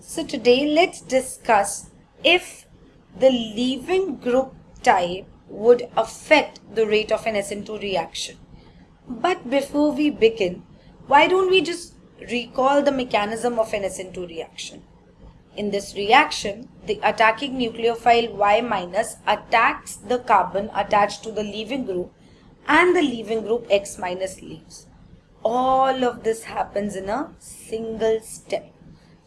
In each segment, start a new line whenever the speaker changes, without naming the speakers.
So today let's discuss if the leaving group type would affect the rate of an SN2 reaction. But before we begin, why don't we just recall the mechanism of an SN2 reaction? In this reaction, the attacking nucleophile Y minus attacks the carbon attached to the leaving group and the leaving group X minus leaves. All of this happens in a single step.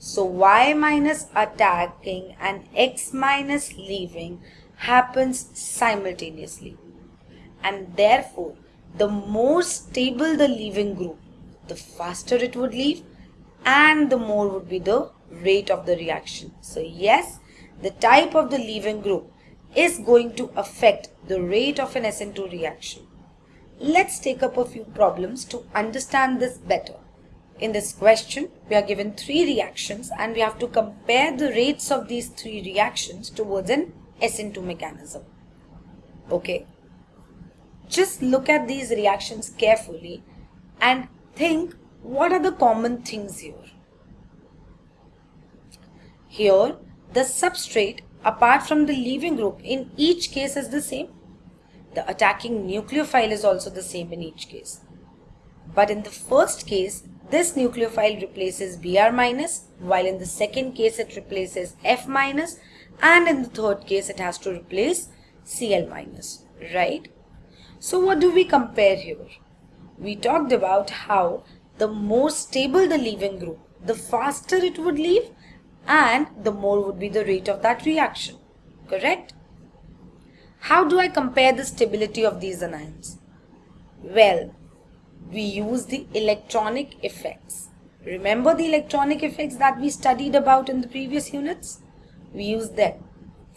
So Y minus attacking and X minus leaving happens simultaneously. And therefore, the more stable the leaving group, the faster it would leave and the more would be the rate of the reaction. So yes, the type of the leaving group is going to affect the rate of an SN2 reaction. Let's take up a few problems to understand this better. In this question, we are given three reactions and we have to compare the rates of these three reactions towards an SN2 mechanism. Okay. Just look at these reactions carefully and think what are the common things here. Here, the substrate apart from the leaving group in each case is the same. The attacking nucleophile is also the same in each case. But in the first case, this nucleophile replaces Br minus, while in the second case it replaces F minus, and in the third case it has to replace Cl minus, right? So what do we compare here? We talked about how the more stable the leaving group, the faster it would leave and the more would be the rate of that reaction, correct? How do I compare the stability of these anions? Well, we use the electronic effects. Remember the electronic effects that we studied about in the previous units? We use them.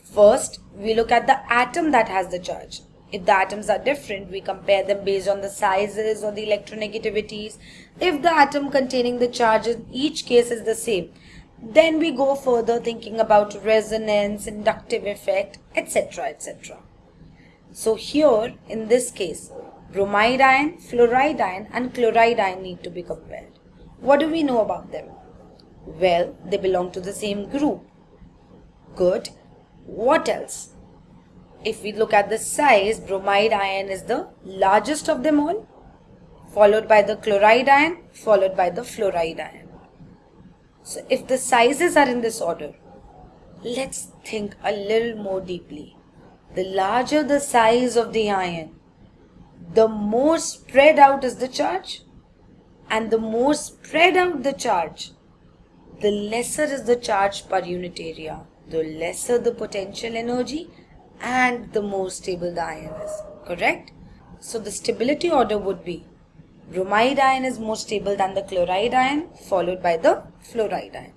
First, we look at the atom that has the charge. If the atoms are different, we compare them based on the sizes or the electronegativities. If the atom containing the charge in each case is the same, then we go further thinking about resonance, inductive effect, etc. etc. So here, in this case, bromide ion, fluoride ion and chloride ion need to be compared. What do we know about them? Well, they belong to the same group. Good. What else? If we look at the size, bromide ion is the largest of them all, followed by the chloride ion, followed by the fluoride ion. So if the sizes are in this order, let's think a little more deeply. The larger the size of the ion, the more spread out is the charge and the more spread out the charge the lesser is the charge per unit area. The lesser the potential energy and the more stable the ion is. Correct? So the stability order would be bromide ion is more stable than the chloride ion followed by the fluoride ion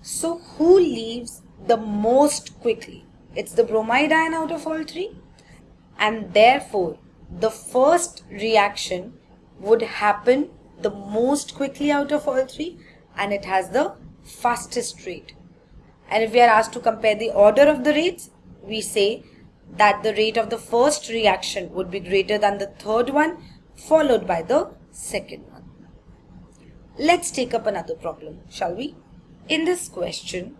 so who leaves the most quickly? It's the bromide ion out of all three and therefore the first reaction would happen the most quickly out of all three and it has the fastest rate. And if we are asked to compare the order of the rates, we say that the rate of the first reaction would be greater than the third one followed by the second one. Let's take up another problem, shall we? In this question,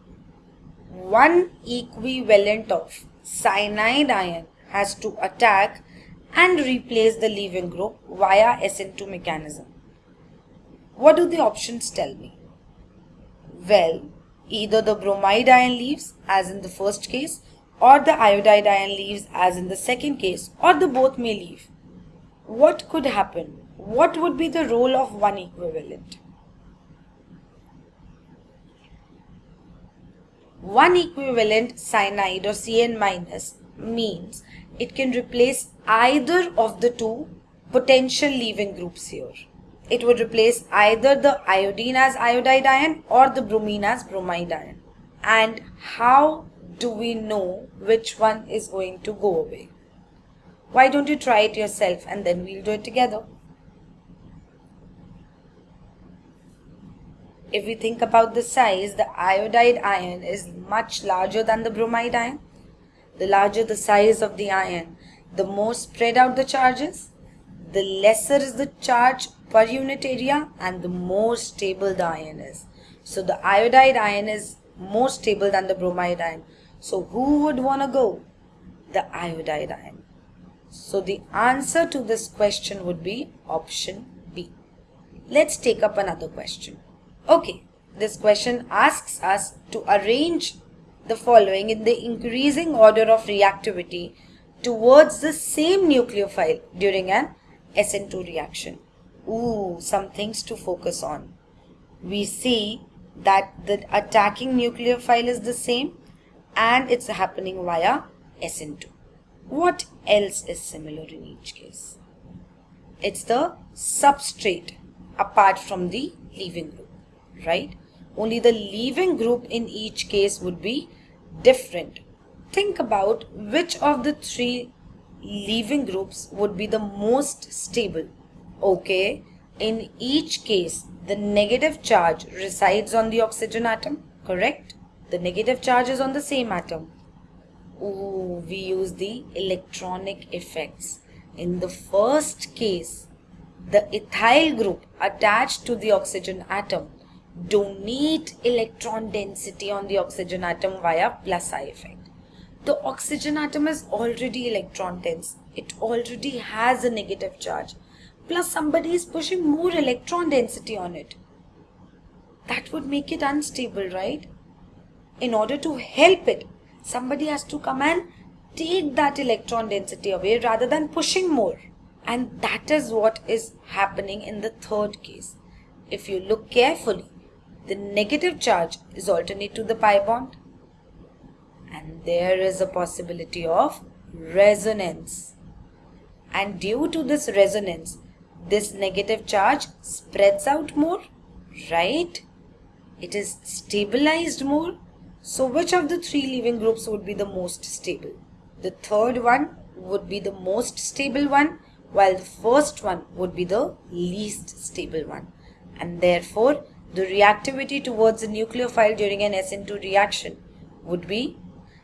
one equivalent of cyanide ion has to attack and replace the leaving group via SN2 mechanism. What do the options tell me? Well, either the bromide ion leaves as in the first case or the iodide ion leaves as in the second case or the both may leave. What could happen? What would be the role of one equivalent? One equivalent cyanide or Cn means it can replace either of the two potential leaving groups here. It would replace either the iodine as iodide ion or the bromine as bromide ion. And how do we know which one is going to go away? Why don't you try it yourself and then we'll do it together? If we think about the size, the iodide ion is much larger than the bromide ion. The larger the size of the ion, the more spread out the charges, the lesser is the charge per unit area and the more stable the ion is. So the iodide ion is more stable than the bromide ion. So who would want to go? The iodide ion. So the answer to this question would be option B. Let's take up another question. Okay, this question asks us to arrange the following in the increasing order of reactivity towards the same nucleophile during an SN2 reaction. Ooh, some things to focus on. We see that the attacking nucleophile is the same and it's happening via SN2. What else is similar in each case? It's the substrate apart from the leaving group, right? Only the leaving group in each case would be different. Think about which of the three leaving groups would be the most stable. Okay, in each case, the negative charge resides on the oxygen atom, correct? The negative charge is on the same atom. Ooh, we use the electronic effects. In the first case, the ethyl group attached to the oxygen atom donate electron density on the oxygen atom via plus I effect. The oxygen atom is already electron dense. It already has a negative charge. Plus somebody is pushing more electron density on it. That would make it unstable, right? In order to help it, somebody has to come and take that electron density away rather than pushing more. And that is what is happening in the third case. If you look carefully, the negative charge is alternate to the pi bond. And there is a possibility of resonance. And due to this resonance, this negative charge spreads out more, right? It is stabilized more. So which of the three leaving groups would be the most stable? The third one would be the most stable one while the first one would be the least stable one. And therefore, the reactivity towards the nucleophile during an SN2 reaction would be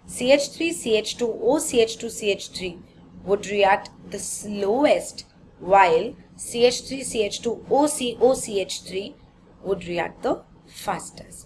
CH3CH2O CH2CH3 would react the slowest while CH3CH2O COCH3 would react the fastest.